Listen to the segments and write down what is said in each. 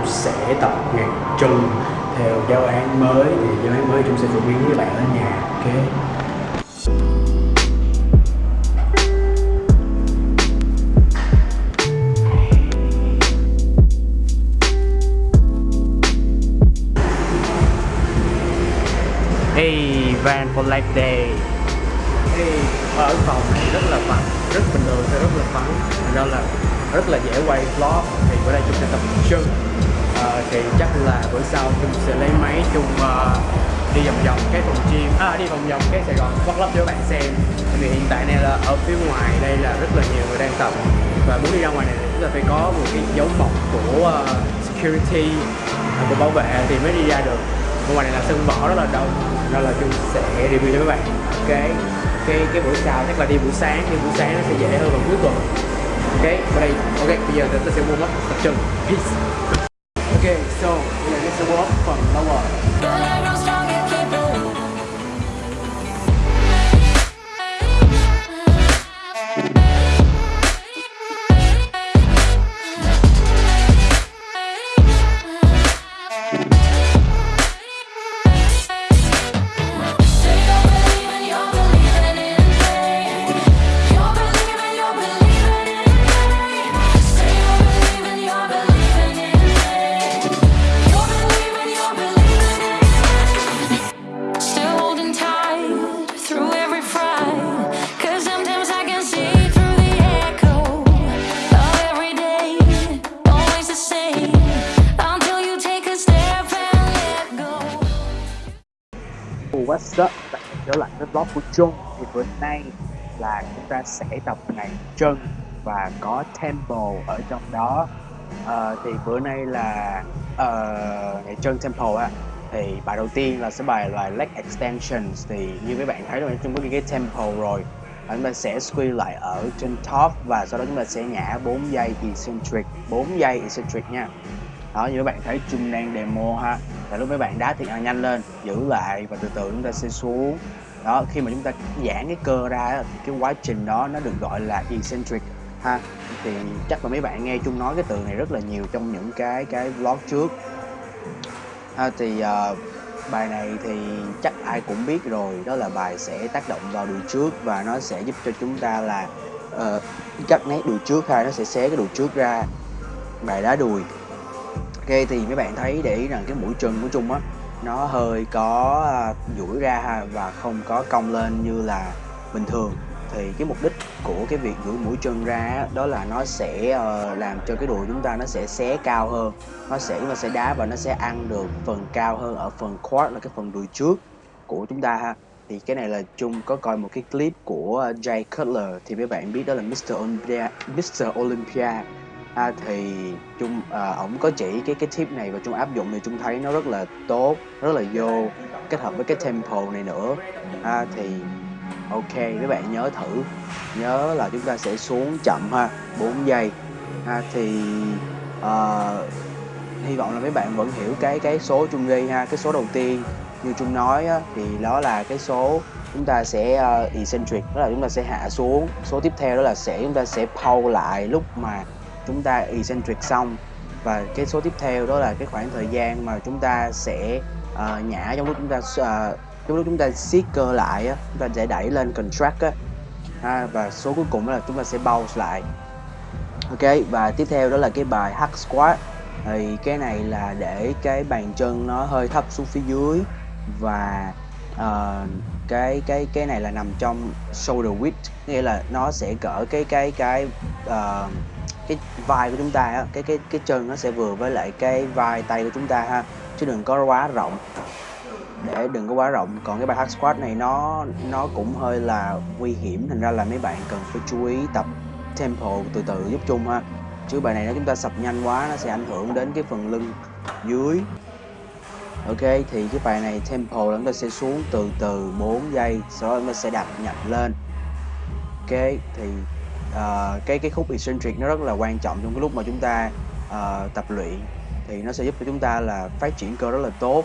Trung sẽ tập nhạc chân theo giáo án mới. Thì giáo án mới Trung sẽ phổ biến với bạn ở nhà ok? Hey, Van for Life Day. Hey, ở phòng này rất là vắng, rất bình thường sẽ rất là vắng. Thành ra là rất là dễ quay vlog Thì bữa nay chúng sẽ tập chân thì chắc là bữa sau chúng sẽ lấy máy chung uh, đi vòng vòng cái phòng gym. À đi vòng vòng cái Sài Gòn vlog Club cho các bạn xem. Vì hiện tại này là ở phía ngoài đây là rất là nhiều người đang tập. Và muốn đi ra ngoài này thì chúng ta phải có một cái dấu mộc của uh, security uh, của bảo vệ thì mới đi ra được. Ở ngoài này là sân võ rất là đông Nên là chúng sẽ review cho các bạn. Cái cái cái buổi sau chắc là đi buổi sáng. Đi buổi sáng nó sẽ dễ hơn vào cuối tuần. Ok và đây. Ok bây giờ chúng ta sẽ mua mắt tập trung, peace ok so bây giờ chúng sẽ warm up phần What's? Bạn trở lại với blog của Trung. Thì bữa nay là chúng ta sẽ tập ngày chân và có temple ở trong đó. Ờ, Thì bữa nay là uh, ngày chân temple á. Thì bài đầu tiên là sẽ bài là leg extensions. Thì như các bạn thấy rồi Trung có cái temple rồi. Và chúng ta sẽ squeeze lại ở trên top và sau đó chúng ta sẽ nhả 4 giây eccentric. 4 giây eccentric nha. Đó như các bạn thấy Trung đang demo ha là lúc mấy bạn đá thiệt là nhanh lên giữ lại và từ từ chúng ta sẽ xuống. Đó khi mà chúng ta giãn cái cơ ra thì cái quá trình đó nó được gọi là eccentric ha. Thì chắc là mấy bạn nghe chung nói cái từ này rất là nhiều trong những cái cái vlog trước. Ha, thì uh, bài này thì chắc ai cũng biết rồi đó là bài sẽ tác động vào đùi trước và nó sẽ giúp cho chúng ta là uh, cắt nét đùi trước ha nó sẽ xé cái đùi trước ra. Bài đá đùi ok, thì mấy bạn thấy để ý rằng cái mũi chân của Trung á, nó hơi có à, duỗi ra ha và không có cong lên như là bình thường thì cái mục đích của cái việc duỗi mũi chân ra đó là nó sẽ ờ, làm cho cái đùi chúng ta nó sẽ xé cao hơn nó sẽ nó sẽ đá và nó sẽ ăn được phần cao hơn ở phần quad, là cái phần đùi trước của chúng ta ha thì cái này là chung có coi một cái clip của Jay Cutler thì mấy bạn biết đó là Mr. Olympia Mr. Olympia à, thì chung à, ổng có chỉ cái cái tip này và chung áp dụng thì chung thấy nó rất là tốt rất là vô kết hợp với cái tempo này nữa. À, thì ok các bạn nhớ thử nhớ là chúng ta sẽ xuống chậm ha 4 giây. Ha thì ờ, hy vọng là mấy bạn vẫn hiểu cái cái số Trung ghi ha cái số đầu tiên. Như Trung nói á, thì đó là cái số chúng ta sẽ uh, eccentric đó là chúng ta sẽ hạ xuống. Số tiếp theo đó là sẽ chúng ta sẽ pau lại lúc mà chúng ta eccentric xong. Và cái số tiếp theo đó là cái khoảng thời gian mà chúng ta sẽ uh, nhả trong lúc chúng ta uh, trong lúc chúng ta siết cơ lại á, chúng ta sẽ đẩy lên contract á. Ha, và số cuối cùng đó là chúng ta sẽ bounce lại. Ok và tiếp theo đó là cái bài hack squat thì cái này là để cái bàn chân nó hơi thấp xuống phía dưới. Và uh, cái cái cái này là nằm trong shoulder width nghĩa là nó sẽ cỡ cái cái cái uh, cái vai của chúng ta á, cái cái cái chân nó sẽ vừa với lại cái vai tay của chúng ta ha chứ đừng có quá rộng. Để đừng có quá rộng còn cái bài hack squat này nó nó cũng hơi là nguy hiểm thành ra là mấy bạn cần phải chú ý tập tempo từ từ giúp chung ha. Chứ bài này nếu chúng ta sập nhanh quá nó sẽ ảnh hưởng đến cái phần lưng dưới. Ok thì cái bài này tempo là chúng ta sẽ xuống từ từ 4 giây sau đó chúng ta sẽ đạp nhặt lên. Ok thì uh, cái cái khúc eccentric nó rất là quan trọng trong cái lúc mà chúng ta uh, tập luyện. Thì nó sẽ giúp cho chúng ta là phát triển cơ rất là tốt.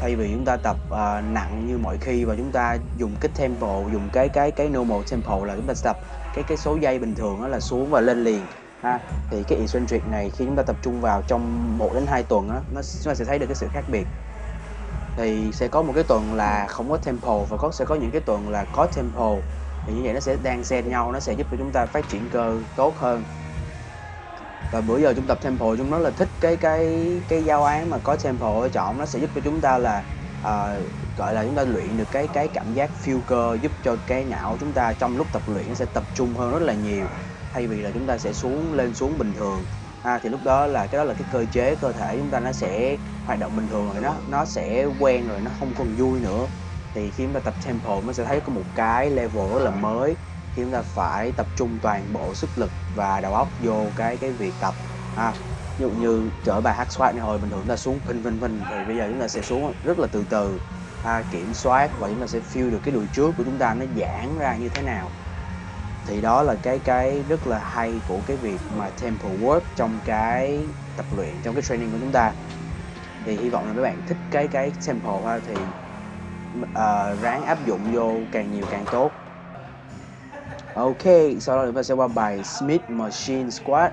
Thay vì chúng ta tập uh, nặng như mọi khi và chúng ta dùng cái tempo dùng cái cái cái normal tempo là chúng ta tập cái cái số dây bình thường đó là xuống và lên liền ha. Thì cái eccentric này khi chúng ta tập trung vào trong 1 đến 2 tuần á nó chúng ta sẽ thấy được cái sự khác biệt. Thì sẽ có một cái tuần là không có tempo và có sẽ có những cái tuần là có tempo thì như vậy nó sẽ đang xen nhau nó sẽ giúp cho chúng ta phát triển cơ tốt hơn. Và bữa giờ chúng tập tempo chúng nó là thích cái cái cái giao án mà có tempo ở trọng nó sẽ giúp cho chúng ta là à, gọi là chúng ta luyện được cái cái cảm giác feel cơ giúp cho cái não chúng ta trong lúc tập luyện nó sẽ tập trung hơn rất là nhiều thay vì là chúng ta sẽ xuống lên xuống bình thường. À, thì lúc đó là cái đó là cái cơ chế cơ thể chúng ta nó sẽ hoạt động bình thường rồi nó nó sẽ quen rồi nó không còn vui nữa thì khi chúng ta tập tempo nó sẽ thấy có một cái level rất là mới khi chúng ta phải tập trung toàn bộ sức lực và đầu óc vô cái cái việc tập. Ha ví dụ như trở bài hát xoát này hồi bình thường chúng ta xuống phình phình phình thì bây giờ chúng ta sẽ xuống rất là từ từ. Ha, kiểm soát và chúng ta sẽ feel được cái đùi trước của chúng ta nó giãn ra như thế nào. Thì đó là cái cái rất là hay của cái việc mà tempo work trong cái tập luyện trong cái training của chúng ta. Thì hy vọng là các bạn thích cái cái tempo ha thì uh, ráng áp dụng vô càng nhiều càng tốt. Ok, sau đó chúng ta sẽ qua bài Smith Machine Squat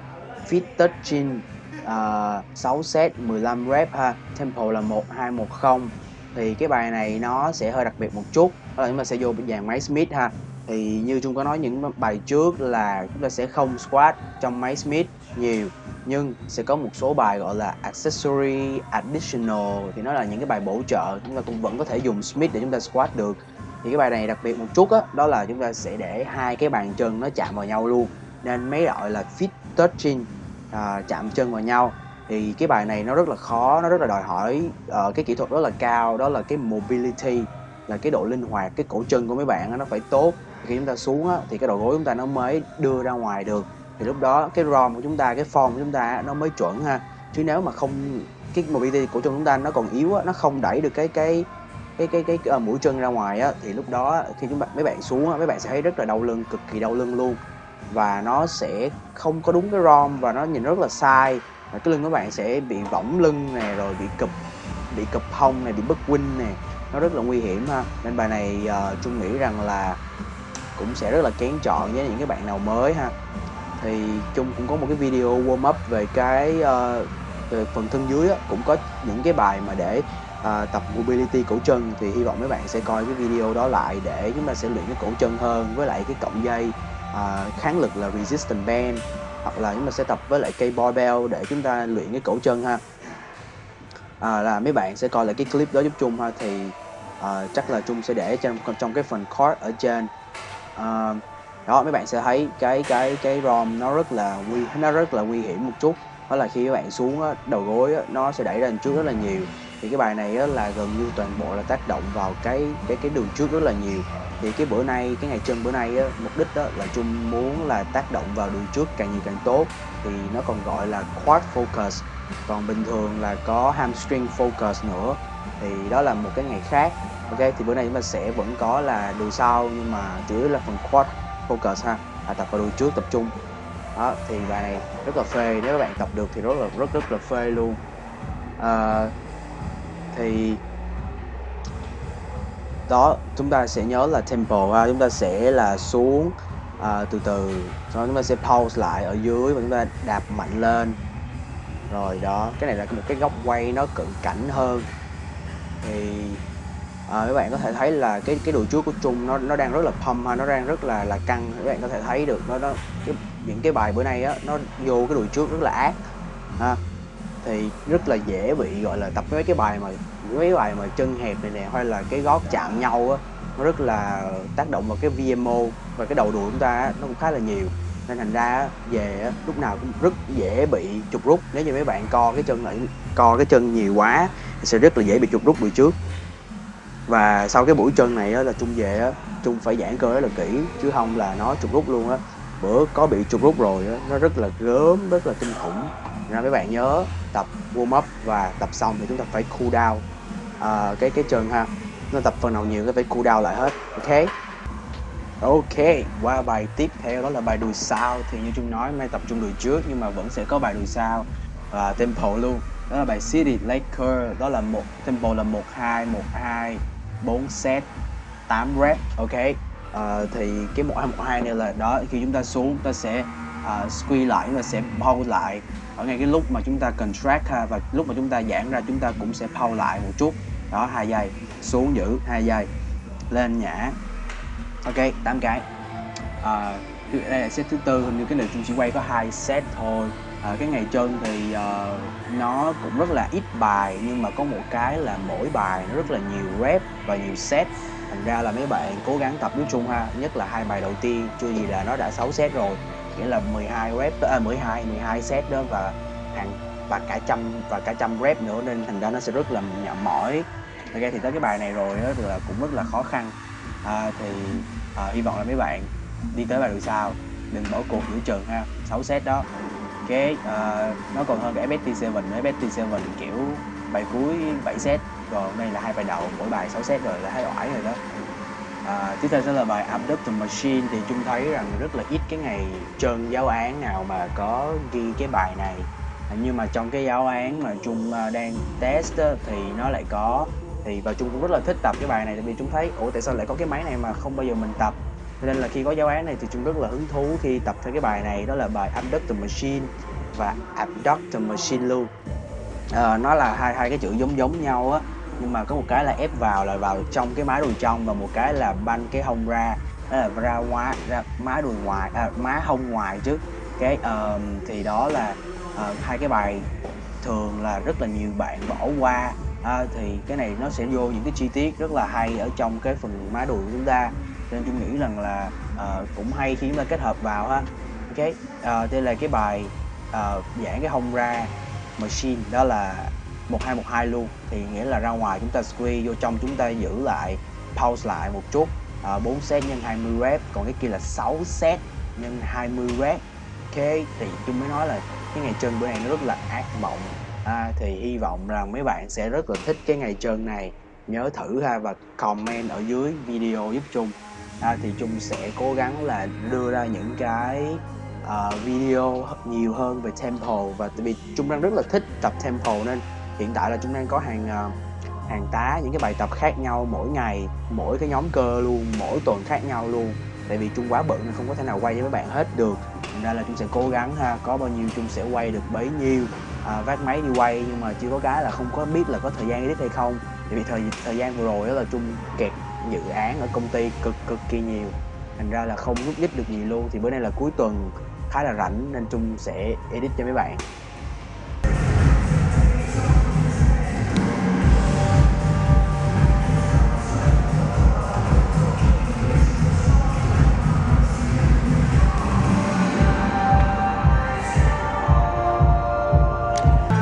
Fit Touching à, uh, 6 set 15 rep ha. Tempo là 1210 Thì cái bài này nó sẽ hơi đặc biệt một chút. Đó là chúng ta sẽ vô dàn máy Smith ha. Thì như chúng có nói những bài trước là chúng ta sẽ không squat trong máy Smith nhiều Nhưng sẽ có một số bài gọi là accessory additional Thì nó là những cái bài bổ trợ Chúng ta cũng vẫn có thể dùng Smith để chúng ta squat được. Thì cái bài này đặc biệt một chút á đó, đó là chúng ta sẽ để hai cái bàn chân nó chạm vào nhau luôn nên mấy gọi là fit touching à, chạm chân vào nhau. Thì cái bài này nó rất là khó nó rất là đòi hỏi uh, cái kỹ thuật rất là cao đó là cái mobility là cái độ linh hoạt cái cổ chân của mấy bạn đó, nó phải tốt. Khi chúng ta xuống á, thì cái đầu gối chúng ta nó mới đưa ra ngoài được thì lúc đó cái rom của chúng ta cái form của chúng ta nó mới chuẩn ha. Chứ nếu mà không cái mobility của chúng ta nó còn yếu á, nó không đẩy được cái cái cái cái cái, cái uh, mũi chân ra ngoài á thì lúc đó khi chúng bạn mấy bạn xuống á, mấy bạn sẽ thấy rất là đau lưng cực kỳ đau lưng luôn. Và nó sẽ không có đúng cái rom và nó nhìn rất là sai. Và cái lưng của bạn sẽ bị võng lưng nè rồi bị cụp bị cụp hông này bị bất win nè. Nó rất là nguy hiểm ha. Nên bài này uh, trung nghĩ rằng là cũng sẽ rất là kén chọn với những cái bạn nào mới ha thì chung cũng có một cái video warm up về cái uh, về phần thân dưới á, cũng có những cái bài mà để uh, tập mobility cổ chân. Thì hy vọng mấy bạn sẽ coi cái video đó lại để chúng ta sẽ luyện cái cổ chân hơn với lại cái cọng dây uh, kháng lực là resistance band hoặc là chúng ta sẽ tập với lại cây barbell để chúng ta luyện cái cổ chân ha. À, là mấy bạn sẽ coi lại cái clip đó giúp chung ha. Thì à, chắc là chung sẽ để trong trong cái phần card ở trên. À, đó mấy bạn sẽ thấy cái cái cái rom nó rất là nguy nó rất là nguy hiểm một chút. Đó là khi các bạn xuống á, đầu gối á, nó sẽ đẩy ra trước rất là nhiều. Thì cái bài này á, là gần như toàn bộ là tác động vào cái cái cái đường trước rất là nhiều. Thì cái bữa nay cái ngày chân bữa nay á, mục đích đó là chung muốn là tác động vào đường trước càng nhiều càng tốt. Thì nó còn gọi là quad focus. Còn bình thường là có hamstring focus nữa. Thì đó là một cái ngày khác. Ok thì bữa nay chúng ta sẽ vẫn có là đùi sau nhưng mà chủ yếu là phần quad focus ha? À, tập vào đùi trước tập trung. Đó thì bài này rất là phê nếu các bạn tập được thì rất là rất rất là phê luôn. À, thì đó chúng ta sẽ nhớ là tempo ha? Chúng ta sẽ là xuống à, từ từ. Sau chúng ta sẽ pause lại ở dưới và chúng ta đạp mạnh lên. Rồi đó cái này là một cái góc quay nó cận cảnh hơn. Thì à, các bạn có thể thấy là cái cái đùi trước của Trung nó nó đang rất là pump ha nó đang rất là là căng. Các bạn có thể thấy được nó nó cái, những cái bài bữa nay á nó vô cái đùi trước rất là ác ha. Thì rất là dễ bị gọi là tập mấy cái bài mà mấy bài mà chân hẹp này nè hay là cái gót chạm nhau á nó rất là tác động vào cái VMO và cái đầu đùi chúng ta á nó cũng khá là nhiều. Nên thành ra về lúc nào cũng rất dễ bị trục rút. Nếu như mấy bạn co cái chân lại co cái chân nhiều quá thì sẽ rất là dễ bị trục rút đùi trước và sau cái buổi chân này á, là trung về á trung phải giãn cơ rất là kỹ chứ không là nó trục rút luôn á. Bữa có bị trục rút rồi á nó rất là gớm rất là kinh khủng. Nên mấy bạn nhớ tập warm up và tập xong thì chúng ta phải cool down. À, cái cái chân ha nó tập phần nào nhiều cái phải cool down lại hết ok? Ok qua bài tiếp theo đó là bài đùi sau. Thì như trung nói may tập trung đùi trước nhưng mà vẫn sẽ có bài đùi sau. Và tempo luôn đó là bài City Laker đó là một tempo là 12 12 4 set 8 rep ok? Uh, thì cái 1212 này là đó khi chúng ta xuống chúng ta sẽ uh, squeeze lại chúng ta sẽ pause lại. Ở ngay cái lúc mà chúng ta contract ha và lúc mà chúng ta giãn ra chúng ta cũng sẽ pause lại một chút. Đó hai giây xuống giữ hai giây lên nhả ok 8 cái. Uh, đây là set thứ tư hình như cái này chúng chỉ quay có hai set thôi à, cái ngày chân thì uh, nó cũng rất là ít bài nhưng mà có một cái là mỗi bài nó rất là nhiều rep và nhiều set. Thành ra là mấy bạn cố gắng tập với Trung ha nhất là hai bài đầu tiên chưa gì là nó đã 6 set rồi. Nghĩa là 12 rep à, 12 12 set đó và hàng và cả trăm và cả trăm rep nữa nên thành ra nó sẽ rất là nhậm mỏi. Ok thì tới cái bài này rồi đó thì là cũng rất là khó khăn. À, thì à, hy vọng là mấy bạn đi tới bài đường sau đừng bỏ cuộc giữa chừng ha 6 set đó cái uh, nó còn hơn cái FST7 nữa. FST7 kiểu bài cuối 7 set còn đây là hai bài đầu mỗi bài 6 set rồi là hai oải rồi đó. À, tiếp theo sẽ là bài Abductor Machine. Thì chúng thấy rằng rất là ít cái ngày trơn giáo án nào mà có ghi cái bài này. Nhưng mà trong cái giáo án mà Trung ờ, đang test á, thì nó lại có. Thì và Trung cũng rất là thích tập cái bài này tại vì chúng thấy ủa tại sao lại có cái máy này mà không bao giờ mình tập? Nên là khi có giáo án này thì Trung rất là hứng thú khi tập theo cái bài này đó là bài Abductor Machine và Abductor Machine luôn. À, nó là hai hai cái chữ giống giống nhau á nhưng mà có một cái là ép vào là vào trong cái má đùi trong và một cái là banh cái hông ra đó là ra ngoài ra má đùi ngoài à, má hông ngoài chứ. Cái uh, thì đó là uh, hai cái bài thường là rất là nhiều bạn bỏ qua. À, thì cái này nó sẽ vô những cái chi tiết rất là hay ở trong cái phần má đùi của chúng ta nên tôi nghĩ rằng là uh, cũng hay khi chúng ta kết hợp vào ha. Ok uh, đây là cái bài uh, giãn cái hông ra machine đó là 1212 luôn. Thì nghĩa là ra ngoài chúng ta squeeze vô trong chúng ta giữ lại pause lại một chút. Uh, 4 set nhân 20 rep còn cái kia là 6 set nhân 20 rep. Ok thì chúng mới nói là cái ngày chân bữa nay nó rất là ác mộng. À, thì hy vọng rằng mấy bạn sẽ rất là thích cái ngày trơn này. Nhớ thử ha và comment ở dưới video giúp chung à, thì trung sẽ cố gắng là đưa ra những cái uh, video nhiều hơn về tempo và tại vì trung đang rất là thích tập tempo nên hiện tại là chúng đang có hàng uh, hàng tá những cái bài tập khác nhau mỗi ngày mỗi cái nhóm cơ luôn mỗi tuần khác nhau luôn. Tại vì trung quá bận nên không có thể nào quay với các bạn hết được. Thành ra là trung sẽ cố gắng ha có bao nhiêu trung sẽ quay được bấy nhiêu. À, vác máy đi quay nhưng mà chưa có cái là không có biết là có thời gian edit hay không. Tại vì thời thời gian vừa rồi đó là chung kẹt dự án ở công ty cực cực kỳ nhiều. Thành ra là không rút đích được gì luôn. Thì bữa nay là cuối tuần khá là rảnh nên Trung sẽ edit cho mấy bạn.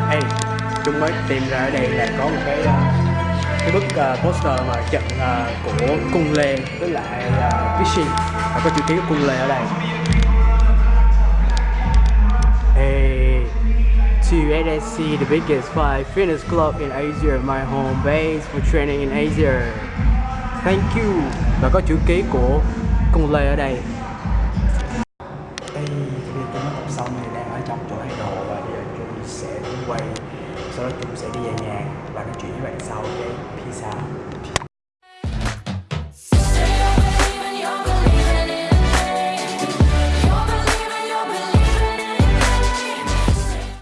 Hey, Trung mới tìm ra ở đây là có một cái cái bức uh, poster mà trận uh, à, của cung lê với lại uh, và có chữ ký của cung lê ở đây Hey, to NSC, the biggest five fitness club in Asia, my home base for training in Asia. Thank you. Và có chữ ký của cung lê ở đây.